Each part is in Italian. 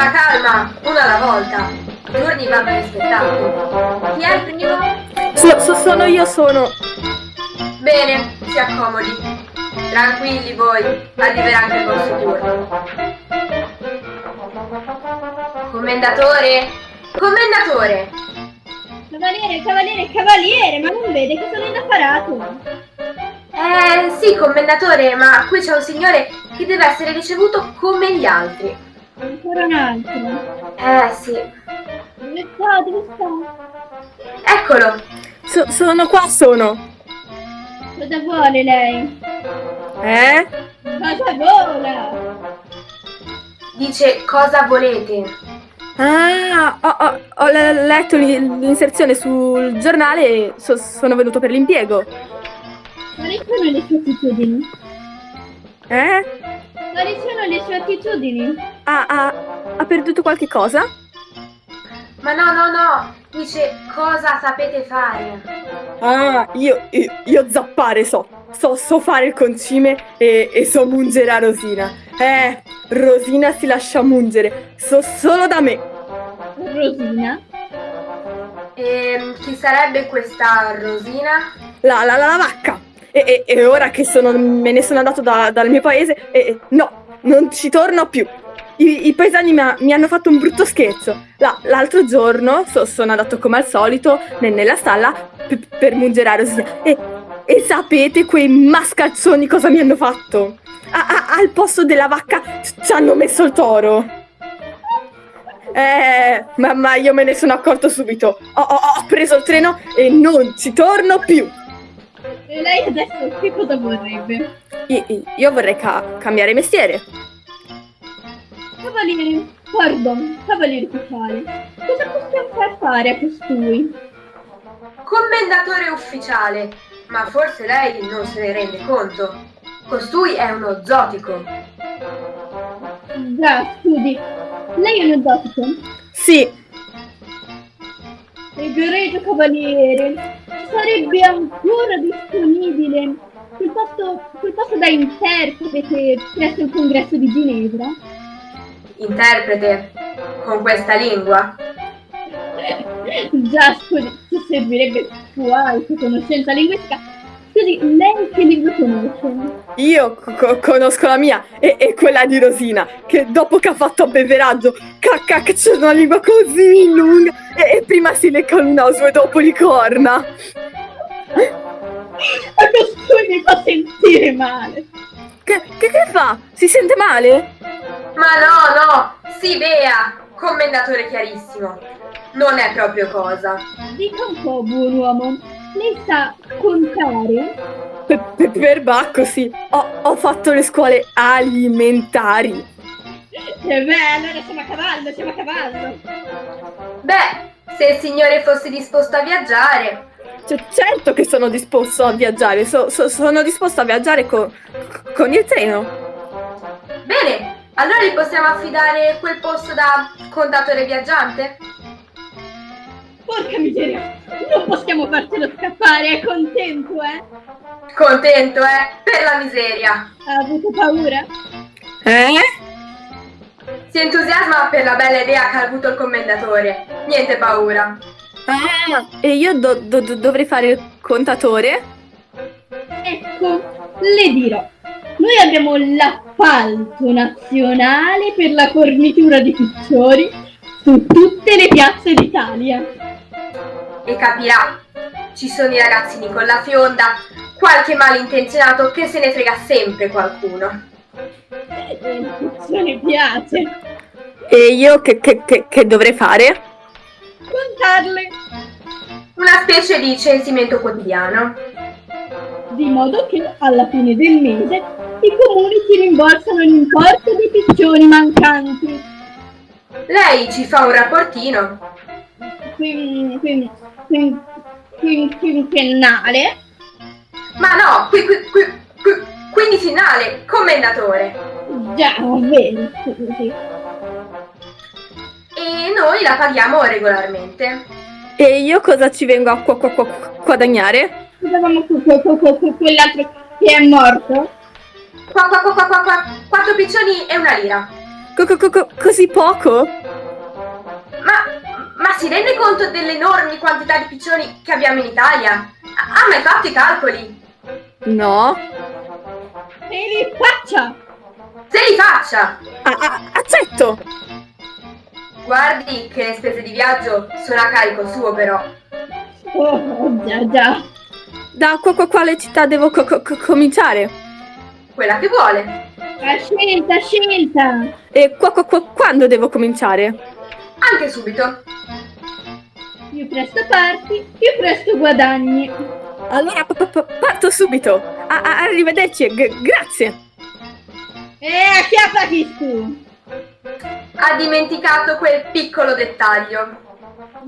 Calma, calma, una alla volta. I turni vanno rispettati. Chi è il primo? So- so- sono io, sono. Bene, si accomodi. Tranquilli voi, arriverà anche il vostro turno. Commendatore? Commendatore! Cavaliere, cavaliere, cavaliere, ma non vede che sono inapparato? Eh sì, commendatore, ma qui c'è un signore che deve essere ricevuto come gli altri. Ancora un altro. Eh sì. Dove sta? Dove sta? Eccolo! So- sono qua, sono. Cosa vuole lei? Eh? Cosa vola? Dice cosa volete. Ah, ho, ho- ho le- letto l'in- l'inserzione sul giornale e so- sono venuto per l'impiego. Quali sono le sue attitudini? Eh? Quali sono le sue attitudini? Ha, ha- ha perduto qualche cosa? Ma no, no, no! Dice cosa sapete fare. Ah, io, io, io zappare so. So, so fare il concime e, e so mungere a Rosina. Eh, Rosina si lascia mungere. So solo da me. Rosina? E Ehm, chi sarebbe questa Rosina? La, la, la, la vacca. E, e- e ora che sono, me ne sono andato da- dal mio paese, e, e- no, non ci torno più. I, i paesani mi, ha- mi hanno fatto un brutto scherzo. La- l'altro giorno so- sono andato come al solito ne- nella stalla p- per Rosina. E, e sapete quei mascalzoni cosa mi hanno fatto? A- a- al posto della vacca ci hanno messo il toro. Eh, ma, ma io me ne sono accorto subito. Ho, ho- ho preso il treno e non ci torno più. E lei adesso che cosa vorrebbe? I- i- Io vorrei ca- cambiare mestiere. Cavaliere, pardon, cavaliere ufficiale, cosa possiamo far fare a costui? Commendatore ufficiale. Ma forse lei non se ne rende conto. Costui è uno zotico. Già, scusi, lei è un esotico? Sì, Egregio cavaliere, sarebbe ancora disponibile quel posto, quel posto da interprete presso il congresso di Ginevra? Interprete con questa lingua. Già, scusi, ci servirebbe qualche conoscenza linguistica. Scusi, lei che lingua conosce? io co- conosco la mia e, e quella di Rosina, che dopo che ha fatto abbeveraggio, cacca, che c'è una lingua così lunga e, e prima si lecca il naso e dopo li corna. A costui mi fa sentire male. Che, che, che fa? Si sente male? Ma no, no, sì, Bea, commendatore chiarissimo. Non è proprio cosa. Dica un po', buon uomo, lei sa contare? Per, per, per Bacco, sì. Ho, ho fatto le scuole alimentari. E beh, allora siamo a cavallo, siamo a cavallo. Beh, se il signore fosse disposto a viaggiare. Cioè, certo che sono disposto a viaggiare, so- so- sono disposto a viaggiare co- con il treno. Bene, allora gli possiamo affidare quel posto da contatore viaggiante? Porca miseria, non possiamo farcelo scappare, è contento, eh? Contento, eh? Per la miseria. Ha avuto paura? Eh? Si entusiasma per la bella idea che ha avuto il commendatore. Niente paura. Ah, e io do- do- do- dovrei fare il contatore? Ecco, le dirò. Noi abbiamo l'appalto nazionale per la fornitura di piccioni su tutte le piazze d'Italia. E capirà. Ci sono i ragazzini con la fionda, qualche malintenzionato che se ne frega sempre qualcuno. E il piccione piace. E io che, che- che- che dovrei fare? Contarle. Una specie di censimento quotidiano. Di modo che alla fine del mese i comuni ci rimborsano l'importo dei piccioni mancanti. Lei ci fa un rapportino. Quin, quin, quin, quin- quinquennale. Ma no, qui, qui, qui, qui, quindicinale, commendatore. Già, vero, scusi. E noi la paghiamo regolarmente. E io cosa ci vengo a guadagnare? Que- que- quell'altro che è morto. Qua, qua, qua, qua, qua, qua, quattro piccioni e una lira. Co- co- co- così poco? Ma, ma si rende conto delle enormi quantità di piccioni che abbiamo in Italia? Ha mai fatto i calcoli? No. E li faccia! Se li faccia! Ah, accetto. Guardi che le spese di viaggio sono a carico suo però. Oh, già già. Da qua- qua- quale città devo co- co- cominciare? Quella che vuole. A scelta, a scelta! E qua- qua- qua- quando devo cominciare? Anche subito. Più presto parti, più presto guadagni. Allora pa- pa- parto subito. A- a- arrivederci, e g- grazie. E acchiappati tu! Ha dimenticato quel piccolo dettaglio.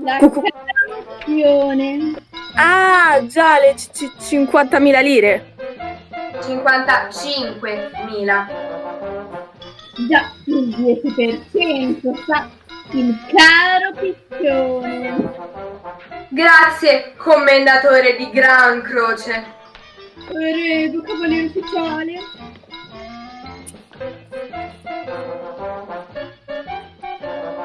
La canzone. Ah, già, le c- c- 50.000 lire. 55.000. Già, il 10% sa il caro piccione. Grazie, commendatore di Gran Croce. Prego, cavaliere ufficiale.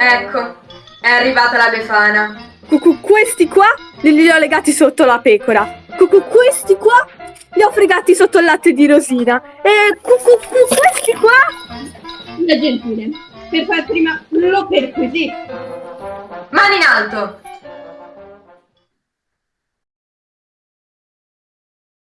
Ecco, è arrivata la Befana. Cu- cu- questi qua li, li ho legati sotto la pecora. Cu- cu- questi qua li ho fregati sotto il latte di Rosina. E cu- cu- cu- questi qua Da gentile. Per far prima lo perquisisco. Mani in alto!